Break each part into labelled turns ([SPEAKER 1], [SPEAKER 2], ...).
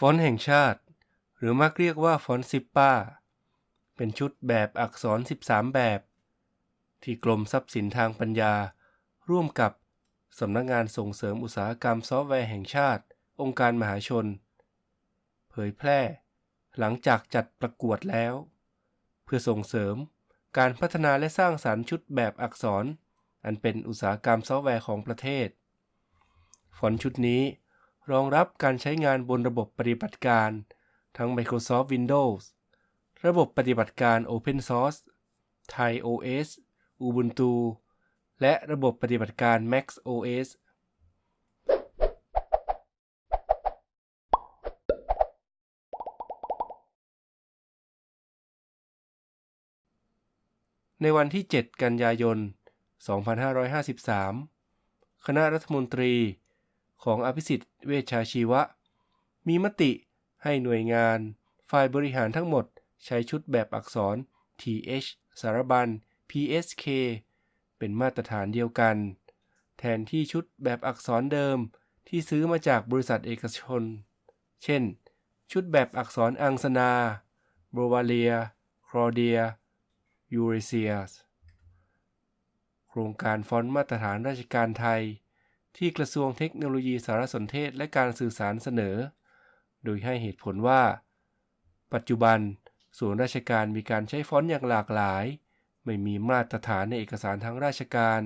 [SPEAKER 1] ฟอนต์แห่งชาติ หรือมักเรียกว่าฟอนต์ซิปปาเป็นชุดแบบอักษร 13 แบบ ที่กรมทรัพย์สินทางปัญญา ร่วมกับสำนักงานส่งเสริมอุตสาหกรรมซอฟต์แวร์แห่งชาติ องค์การมหาชน เผยแพร่ หลังจากจัดประกวดแล้ว เพื่อส่งเสริมการพัฒนาและสร้างสารรค์ชุดแบบอักษร อันเป็นอุตสาหกรรมซอฟต์แวร์ของประเทศ ฟอนต์ชุดนี้ รองรับการใช้งานบนระบบปฏิบัติการ ทั้ง Microsoft Windows ระบบปฏิบัติการ Open Source Thai OS Ubuntu และระบบปฏิบัติการ Mac OS ในวันที่ 7 กันยายน 2553 คณะรัฐมนตรี ของอภิสิทธิ์เวชชาชีวะ มีมติให้หน่วยงาน ฝ่ายบริหารทั้งหมดใช้ชุดแบบอักษร TH สารบัญ PSK เป็นมาตรฐานเดียวกัน แทนที่ชุดแบบอักษรเดิมที่ซื้อมาจากบริษัทเอกชน เช่น ชุดแบบอักษรอังสนาโบวาเลีย Cordia Eucrosia โครงการฟอนต์มาตรฐานราชการไทย ที่กระทรวงเทคโนโลยีสารสนเทศและการสื่อสารเสนอ โดยให้เหตุผลว่า ปัจจุบันส่วนราชการมีการใช้ฟอนต์อย่างหลากหลาย ไม่มีมาตรฐานในเอกสารทางราชการ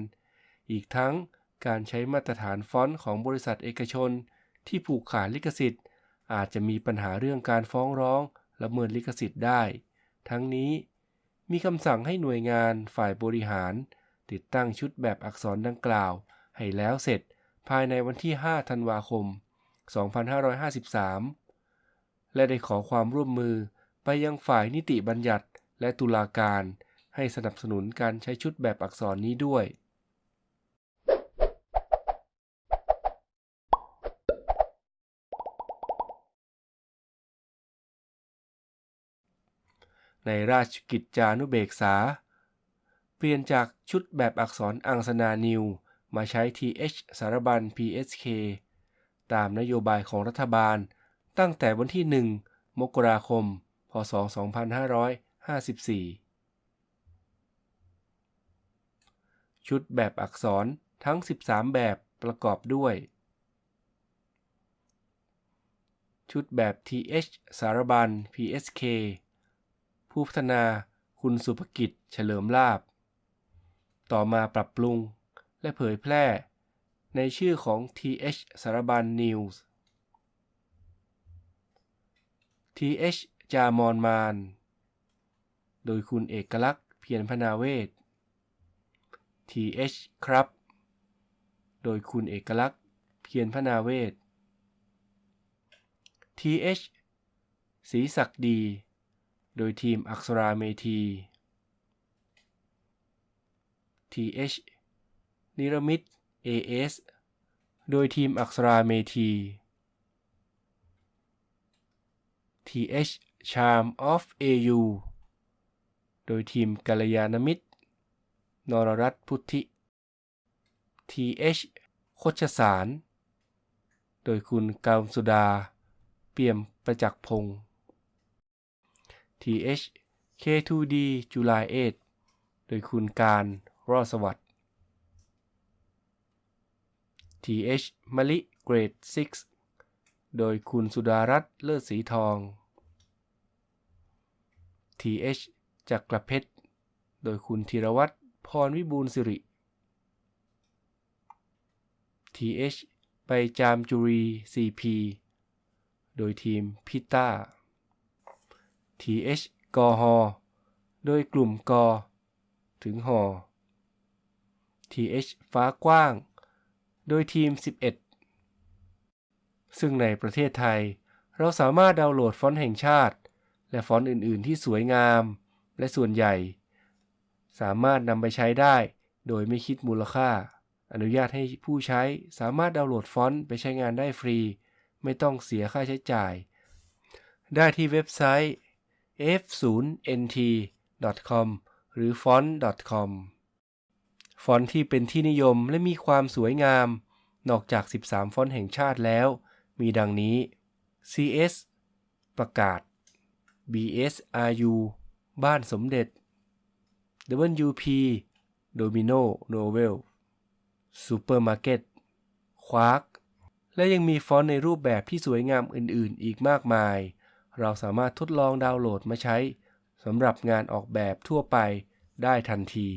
[SPEAKER 1] อีกทั้งการใช้มาตรฐานฟอนต์ของบริษัทเอกชน ที่ผูกขาดลิขสิทธิ์ อาจจะมีปัญหาเรื่องการฟ้องร้องละเมิดลิขสิทธิ์ได้ ทั้งนี้ มีคำสั่งให้หน่วยงานฝ่ายบริหาร ติดตั้งชุดแบบอักษรดังกล่าว ให้แล้วเสร็จ ภายในวันที่ 5 ธันวาคม 2553 และได้ขอความร่วมมือไปยังฝ่ายนิติบัญญัติและตุลาการให้สนับสนุนการใช้ชุดแบบอักษรนี้ด้วย ในราชกิจจานุเบกษา เปลี่ยนจากชุดแบบอักษรอังสนานิว มาใช้ TH สารบัญ PSK ตามนโยบายของรัฐบาล ตั้งแต่วันที่ 1 มกราคม พศ 2554 ชุดแบบอักษรทั้ง 13 แบบประกอบด้วย ชุดแบบ TH สารบัญ PSK ผู้พัฒนาคุณสุภกิจเฉลิมลาบ ต่อมาปรับปรุง และเผยแพร่ ในชื่อของ TH สารบัญ News TH จามอนมาน โดยคุณเอกลักษณ์เพียรพนาเวศ TH ครับ โดยคุณเอกลักษณ์เพียรพนาเวศ TH สีศักดี โดยทีมอักษราเมธี TH นิรมิต AS โดยทีมอักษราเมธี TH Charm of AU โดยทีมกัลยาณมิตร นรรัตพุทธิ TH โคชสาร โดยคุณกามสุดา เปี่ยมประจักษ์พงศ์ TH K2D จุลายเอโดยคุณการรอดสวัสดิ์ TH มะลิเกรด 6 โดยคุณสุดารัตน์เลิศสีทอง TH จักรเพชร โดยคุณธีรวัตรพรวิบูลสิริ TH ไปจามจุรี CP โดยทีมพิต้า TH กอฮอโดยกลุ่มกอ ถึงหอ TH ฟ้ากว้าง โดยทีม 11 ซึ่งในประเทศไทย เราสามารถดาวน์โหลดฟอนต์แห่งชาติ และฟอนต์อื่น ๆ ที่สวยงาม และส่วนใหญ่ สามารถนำไปใช้ได้โดยไม่คิดมูลค่า อนุญาตให้ผู้ใช้สามารถดาวน์โหลดฟอนต์ไปใช้งานได้ฟรี ไม่ต้องเสียค่าใช้จ่าย ได้ที่เว็บไซต์ f0nt.com หรือ font.com ฟอนต์ที่เป็นที่นิยมและมีความสวยงาม นอกจาก 13 ฟอนต์แห่งชาติแล้ว มีดังนี้ CS ประกาศ BSRU บ้านสมเด็จ WP Domino Novel Supermarket Quark และยังมีฟอนต์ในรูปแบบที่สวยงามอื่น ๆ อีกมากมาย เราสามารถทดลองดาวน์โหลดมาใช้สำหรับงานออกแบบทั่วไปได้ทันที